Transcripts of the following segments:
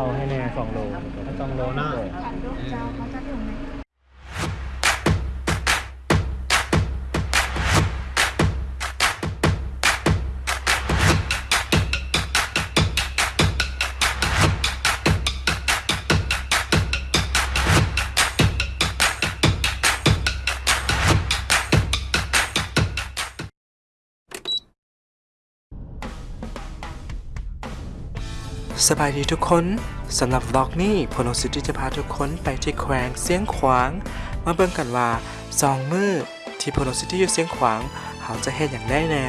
เอาให้แน่สองโลสองโลเนา สบายดีทุกคนสำหรับบล็อกนี้พลงสิทธิจะพาทุกคนไปที่แขวงเสียงขวาง มาเบิ่งกันว่าสองมือที่พลงสิทธิอยู่เสียงขวางเขาจะเฮ็ดอย่างได้แน่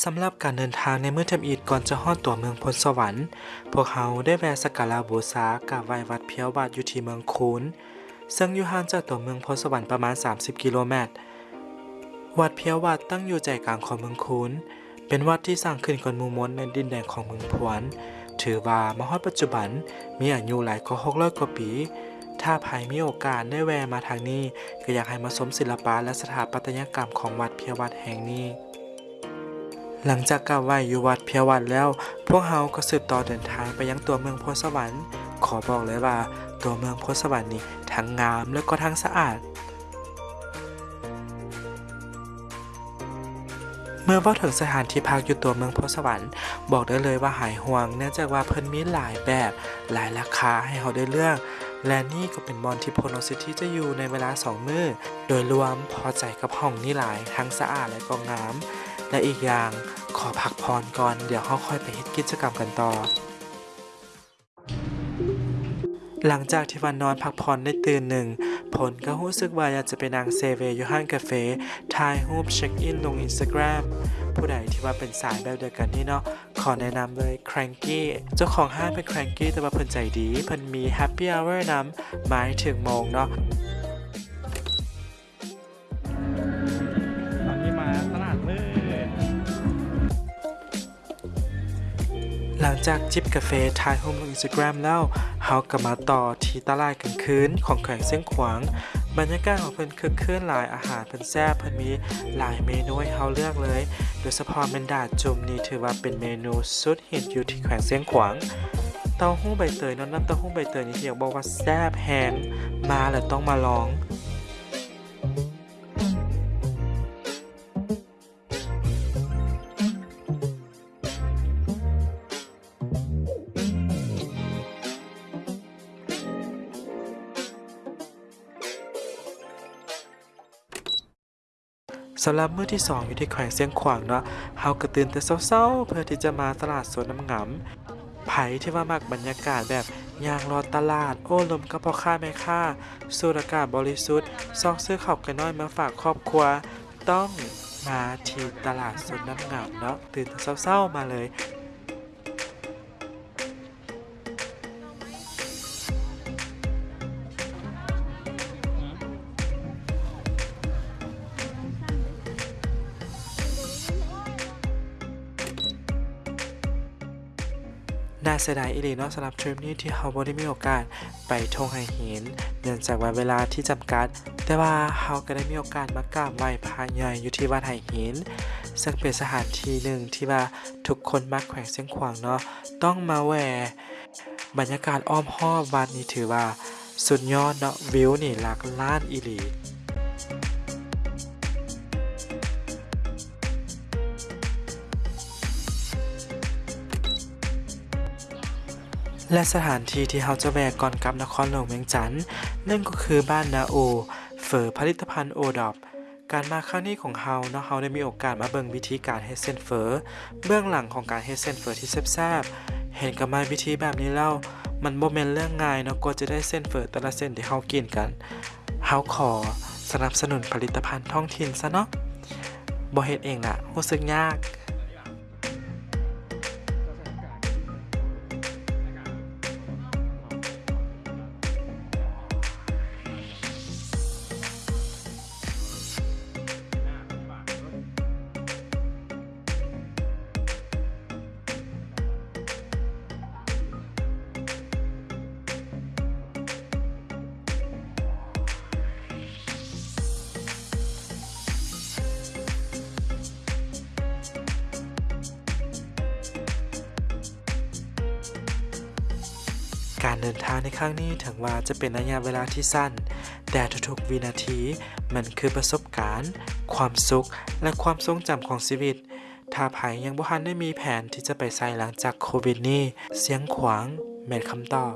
สำหรับการเดินทางในมื้อทำอีดก่อนจะฮอดตัวเมืองพลสวรรค์ พวกเขาได้แวะสักการะบูชากราบไหว้วัดเพียวบาทอยู่ที่เมืองคูนซึ่งอยู่ห่างจากตัวเมืองพลสวรรค์ประมาณ 30 กิโลเมตร วัดเพียววัดตั้งอยู่ใจกลางของเมืองคูนเป็นวัดที่สร้างขึ้นก่อนมูมนในดินแดนของเมืองพวน ถือว่ามฮอดปัจจุบันมีอายุหลายกว่า600กว่าปี ถ้าใครมีโอกาสได้แวะมาทางนี้ ก็อยากให้มาชมศิลปะและสถาปัตยกรรมของวัดเพียววัดแห่งนี้ หลังจากกราบไหว้อยู่วัดเพียววัดแล้ว พวกเราก็สืบต่อเดินทางไปยังตัวเมืองโพสวรรค์ ขอบอกเลยว่า ตัวเมืองโพสวรรค์นี่ทั้งงามและก็ทั้งสะอาด เมื่อว่าถึงสถานที่พักอยู่ตัวเมืองโพสวรรค์ บอกได้เลยว่าหายห่วง เนื่องจากว่าเพิ่นมีหลายแบบหลายราคาให้เราได้เลือกและนี่ก็เป็นบอลที่โพโนซิตี้จะอยู่ในเวลา 2 มื้อ โดยรวมพอใจกับห้องนี่หลายทั้งสะอาดและก็งาม และอีกอย่างขอพักพรก่อนเดี๋ยวเราค่อยไปเฮ็ดกิจกรรมกันต่อ หลังจากที่วันนอนพักผ่อนได้ตื่นหนึ่ง ผลก็รู้สึกว่าอยากจะไปนั่งเซเวยู่ห้างกาเฟ่ถ่ายรูปเช็คอินลงอินสตาแกรมผู้ใดที่ว่าเป็นสายแบบเดียวกันนี่เนาะขอแนะนำเลย Cranky เจ้าของห้างเป็น Cranky แต่ว่าเพิ่นใจดีเพิ่นมี Happy Hour นำหมายถึงโมงเนาะ จากจิบกาแฟถ่ายรูปลงอินสตาแกรมแล้วเฮาก็มาต่อที่ตลาดกลางคืนของแขวงเส้นขวาง บรรยากาศของเพิ่นคึกคืนหลายอาหารเพิ่นแซ่บเพิ่นมีหลายเมนูให้เฮาเลือกเลย โดยเฉพาะเมนดาจุ่มนี่ถือว่าเป็นเมนูสุดฮิตอยู่ที่แขวงเส้นขวางเต้าหู้ใบเตยน้ำน้ำเต้าหู้ใบเตยนี่ที่อยากบอกว่าแซ่บแฮงมาแล้วต้องมาลอง สำหรับมื้อที่ 2 อยู่ที่แขวงเสียงขวางเนาะเฮากระตื่นแต่เช้าๆ เพื่อที่จะมาตลาดสวนน้ำงำไผ่ที่ว่ามากบรรยากาศแบบย่างรอตลาด โอ้ลมกับพ่อค้าแม่ค้าสูดอากาศบริสุทธิ์ซองซื้อข้าวกันน้อยมาฝากครอบครัว ต้องมาที่ตลาดสวนน้ำงำเนาะตื่นแต่เช้าๆมาเลย น่าเสียดายอีหลีเนาะสำหรับทริปนี้ที่เราบ่ได้มีโอกาสไปทงไห้หินเนื่องจากว่าเวลาที่จำกัด แต่ว่าเราก็ได้มีโอกาสมากราบไหว้พระใหญ่อยู่ที่วัดไห้หิน ซึ่งเป็นสถานที่หนึ่งที่ว่าทุกคนมักแขวงเส้นขวางเนาะต้องมาแหวบรรยากาศอ้อมหอบวัดนี้ถือว่า สุดยอดเนาะวิวนี่หลักล้านอีหลี และสถานที่ที่เราจะแวะก่อนกลับนครหลวงเวียงจันทน์นั่นก็คือบ้านนาโอเฝอผลิตภัณฑ์โอดอบการมาครั้งนี้ของเฮาเนาะเฮาได้มีโอกาสมาเบิ่งวิธีการเฮดเส้นเฝอเบื้องหลังของการเฮดเส้นเฝอที่แซ่บๆเห็นกับมาวิธีแบบนี้แล้วมันบ่แม่นเรื่องง่ายเนาะกว่าจะได้เส้นเฝอแต่ละเส้นที่เฮากินกันเฮาขอสนับสนุนผลิตภัณฑ์ท้องถิ่นซะเนาะบ่เฮ็ดเองน่ะรู้สึกยาก การเดินทางในครั้งนี้ถึงว่าจะเป็นระยะเวลาที่สั้น แต่ทุกๆวินาทีมันคือประสบการณ์ ความสุข และความทรงจำของชีวิต ถ้าไผยังบ่ทันได้มีแผนที่จะไปไซหลังจากโควิดนี้ เสียงขวางเม็ดคำตอบ